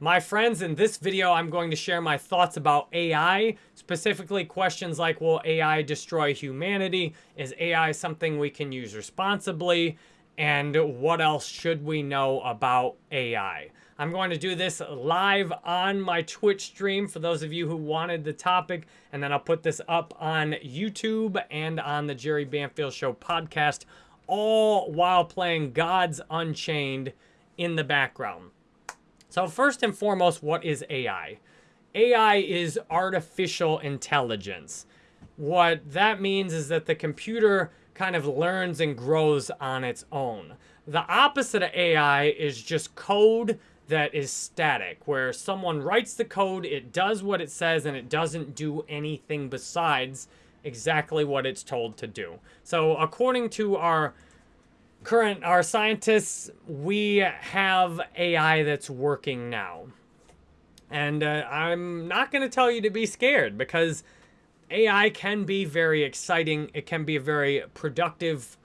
My friends, in this video, I'm going to share my thoughts about AI, specifically questions like, will AI destroy humanity? Is AI something we can use responsibly? And what else should we know about AI? I'm going to do this live on my Twitch stream for those of you who wanted the topic, and then I'll put this up on YouTube and on the Jerry Banfield Show podcast, all while playing Gods Unchained in the background. So first and foremost, what is AI? AI is artificial intelligence. What that means is that the computer kind of learns and grows on its own. The opposite of AI is just code that is static, where someone writes the code, it does what it says, and it doesn't do anything besides exactly what it's told to do. So according to our current, our scientists, we have AI that's working now. And uh, I'm not going to tell you to be scared because AI can be very exciting. It can be a very productive,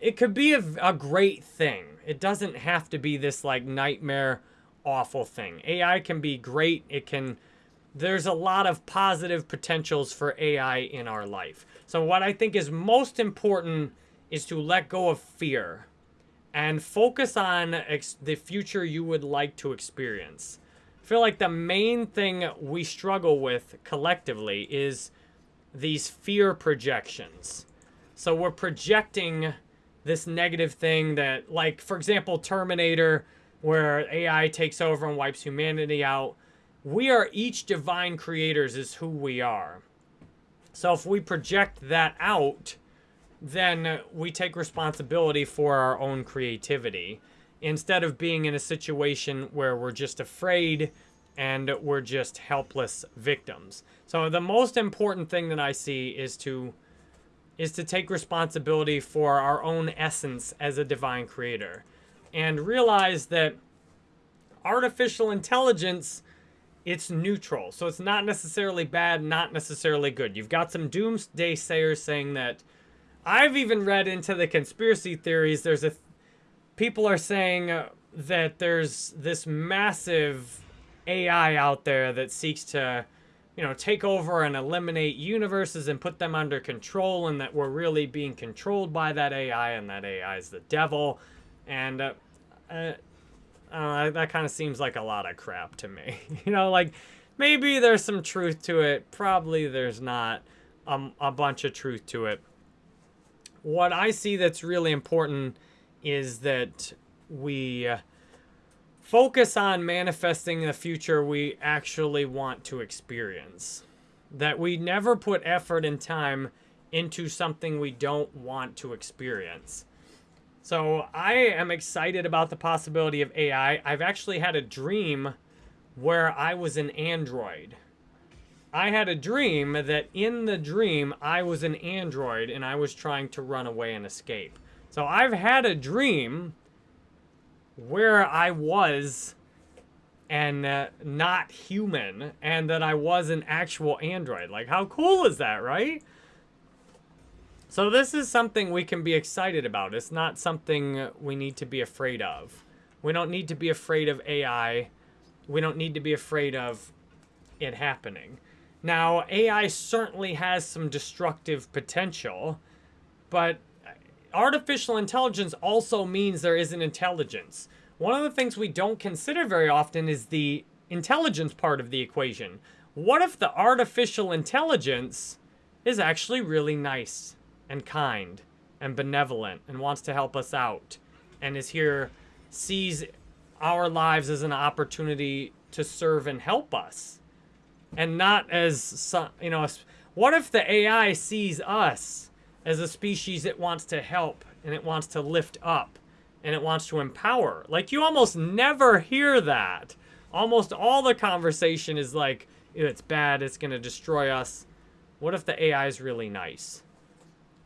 it could be a, a great thing. It doesn't have to be this like nightmare awful thing. AI can be great. It can, there's a lot of positive potentials for AI in our life. So what I think is most important is to let go of fear and focus on the future you would like to experience. I feel like the main thing we struggle with collectively is these fear projections. So we're projecting this negative thing that, like, for example, Terminator, where AI takes over and wipes humanity out. We are each divine creators is who we are. So if we project that out, then we take responsibility for our own creativity instead of being in a situation where we're just afraid and we're just helpless victims. So the most important thing that I see is to is to take responsibility for our own essence as a divine creator and realize that artificial intelligence it's neutral. So it's not necessarily bad, not necessarily good. You've got some doomsday sayers saying that I've even read into the conspiracy theories. There's a people are saying uh, that there's this massive AI out there that seeks to, you know, take over and eliminate universes and put them under control, and that we're really being controlled by that AI, and that AI is the devil, and uh, uh, uh, that kind of seems like a lot of crap to me. you know, like maybe there's some truth to it. Probably there's not um, a bunch of truth to it what I see that's really important is that we uh, focus on manifesting the future we actually want to experience. That we never put effort and time into something we don't want to experience. So I am excited about the possibility of AI. I've actually had a dream where I was an android. I had a dream that in the dream I was an android and I was trying to run away and escape. So I've had a dream where I was and uh, not human and that I was an actual android. Like how cool is that, right? So this is something we can be excited about. It's not something we need to be afraid of. We don't need to be afraid of AI. We don't need to be afraid of it happening. Now, AI certainly has some destructive potential, but artificial intelligence also means there is an intelligence. One of the things we don't consider very often is the intelligence part of the equation. What if the artificial intelligence is actually really nice and kind and benevolent and wants to help us out and is here, sees our lives as an opportunity to serve and help us? And not as you know, what if the AI sees us as a species it wants to help and it wants to lift up and it wants to empower? Like you almost never hear that. Almost all the conversation is like, it's bad, it's going to destroy us. What if the AI is really nice?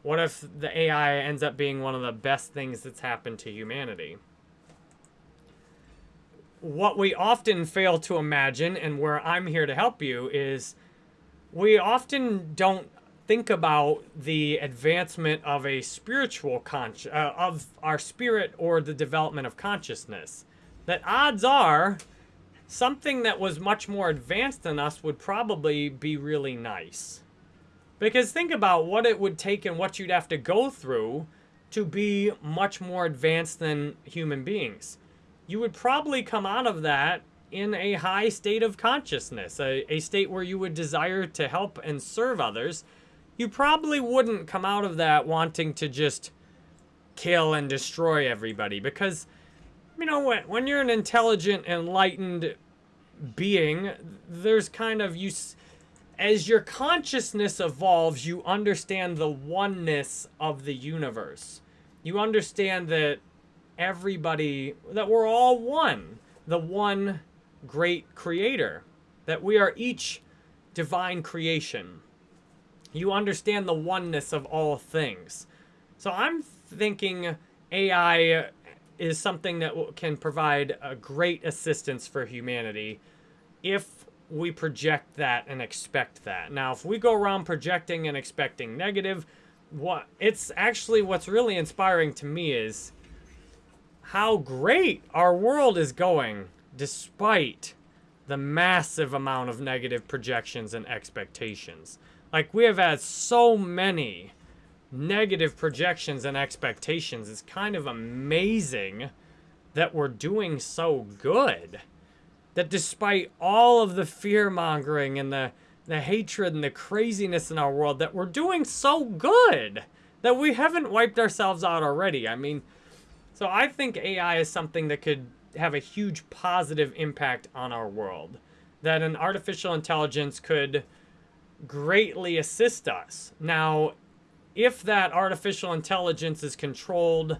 What if the AI ends up being one of the best things that's happened to humanity? What we often fail to imagine, and where I'm here to help you, is we often don't think about the advancement of a spiritual conscious, uh, of our spirit or the development of consciousness. That odds are something that was much more advanced than us would probably be really nice. Because think about what it would take and what you'd have to go through to be much more advanced than human beings. You would probably come out of that in a high state of consciousness, a, a state where you would desire to help and serve others. You probably wouldn't come out of that wanting to just kill and destroy everybody because, you know, when, when you're an intelligent, enlightened being, there's kind of, you as your consciousness evolves, you understand the oneness of the universe. You understand that everybody, that we're all one, the one great creator, that we are each divine creation. You understand the oneness of all things. So I'm thinking AI is something that can provide a great assistance for humanity if we project that and expect that. Now, if we go around projecting and expecting negative, what it's actually what's really inspiring to me is how great our world is going despite the massive amount of negative projections and expectations. Like we have had so many negative projections and expectations. It's kind of amazing that we're doing so good that despite all of the fear mongering and the, the hatred and the craziness in our world, that we're doing so good that we haven't wiped ourselves out already. I mean, so I think AI is something that could have a huge positive impact on our world. That an artificial intelligence could greatly assist us. Now, if that artificial intelligence is controlled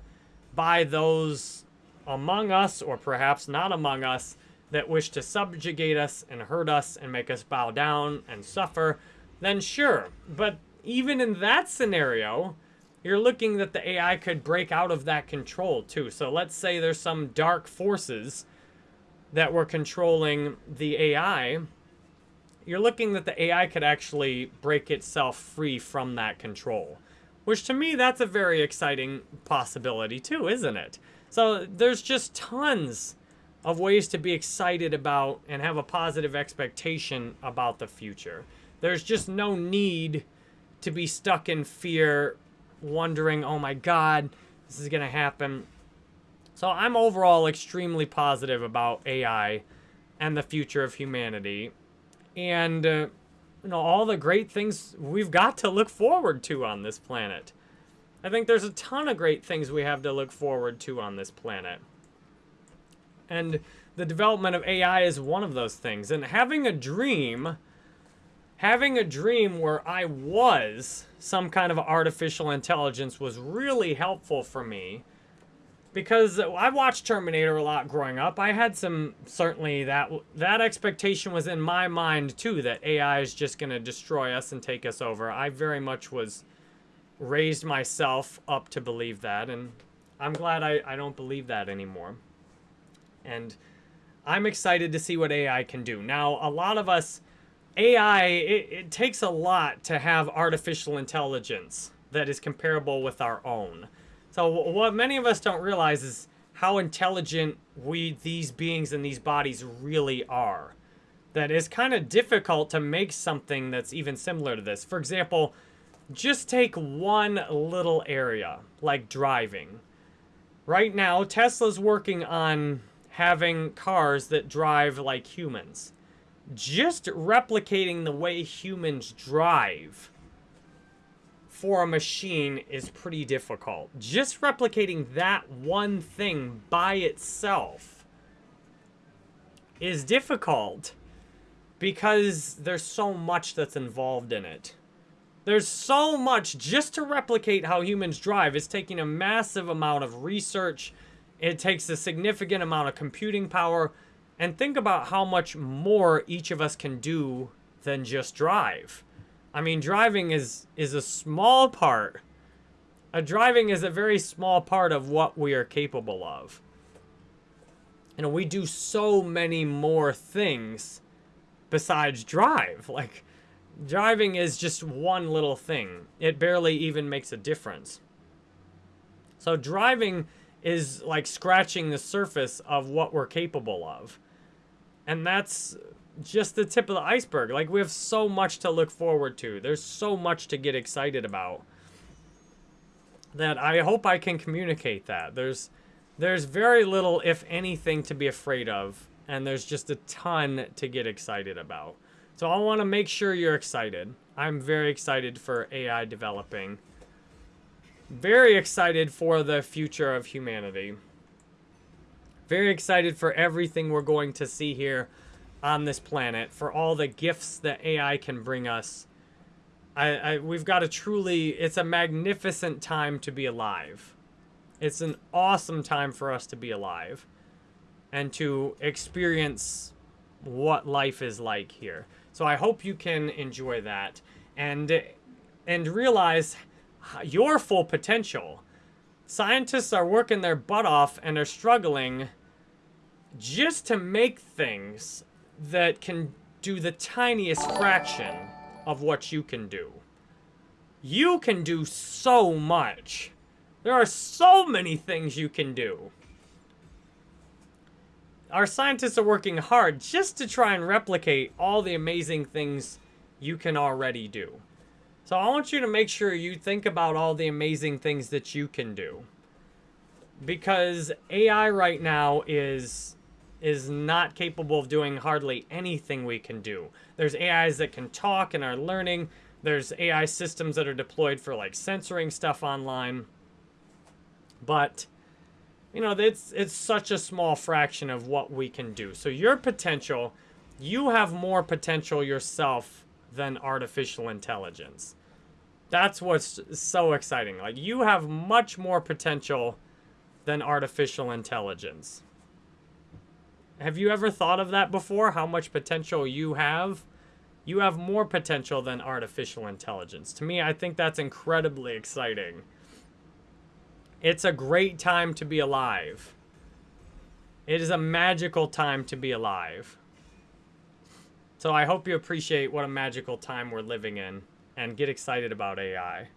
by those among us, or perhaps not among us, that wish to subjugate us and hurt us and make us bow down and suffer, then sure. But even in that scenario, you're looking that the AI could break out of that control too. So let's say there's some dark forces that were controlling the AI. You're looking that the AI could actually break itself free from that control. Which to me, that's a very exciting possibility too, isn't it? So there's just tons of ways to be excited about and have a positive expectation about the future. There's just no need to be stuck in fear, wondering, oh my God, this is going to happen. So I'm overall extremely positive about AI and the future of humanity. And, uh, you know, all the great things we've got to look forward to on this planet. I think there's a ton of great things we have to look forward to on this planet. And the development of AI is one of those things. And having a dream, having a dream where I was some kind of artificial intelligence was really helpful for me because I watched Terminator a lot growing up. I had some certainly that that expectation was in my mind too that AI is just going to destroy us and take us over. I very much was raised myself up to believe that and I'm glad I, I don't believe that anymore. And I'm excited to see what AI can do. Now, a lot of us, AI, it, it takes a lot to have artificial intelligence that is comparable with our own. So what many of us don't realize is how intelligent we, these beings in these bodies really are. That it's kind of difficult to make something that's even similar to this. For example, just take one little area, like driving. Right now, Tesla's working on having cars that drive like humans. Just replicating the way humans drive for a machine is pretty difficult. Just replicating that one thing by itself is difficult because there's so much that's involved in it. There's so much just to replicate how humans drive. It's taking a massive amount of research it takes a significant amount of computing power. And think about how much more each of us can do than just drive. I mean, driving is, is a small part. A driving is a very small part of what we are capable of. You know, we do so many more things besides drive. Like, driving is just one little thing. It barely even makes a difference. So driving is like scratching the surface of what we're capable of. And that's just the tip of the iceberg. Like, we have so much to look forward to. There's so much to get excited about that I hope I can communicate that. There's there's very little, if anything, to be afraid of, and there's just a ton to get excited about. So I want to make sure you're excited. I'm very excited for AI developing. Very excited for the future of humanity. Very excited for everything we're going to see here on this planet, for all the gifts that AI can bring us. I, I we've got a truly, it's a magnificent time to be alive. It's an awesome time for us to be alive and to experience what life is like here. So I hope you can enjoy that and and realize your full potential. Scientists are working their butt off and are struggling just to make things that can do the tiniest fraction of what you can do. You can do so much. There are so many things you can do. Our scientists are working hard just to try and replicate all the amazing things you can already do. So I want you to make sure you think about all the amazing things that you can do. Because AI right now is is not capable of doing hardly anything we can do. There's AIs that can talk and are learning. There's AI systems that are deployed for like censoring stuff online. But you know, it's it's such a small fraction of what we can do. So your potential, you have more potential yourself than artificial intelligence. That's what's so exciting. Like you have much more potential than artificial intelligence. Have you ever thought of that before? How much potential you have? You have more potential than artificial intelligence. To me, I think that's incredibly exciting. It's a great time to be alive. It is a magical time to be alive. So I hope you appreciate what a magical time we're living in and get excited about AI.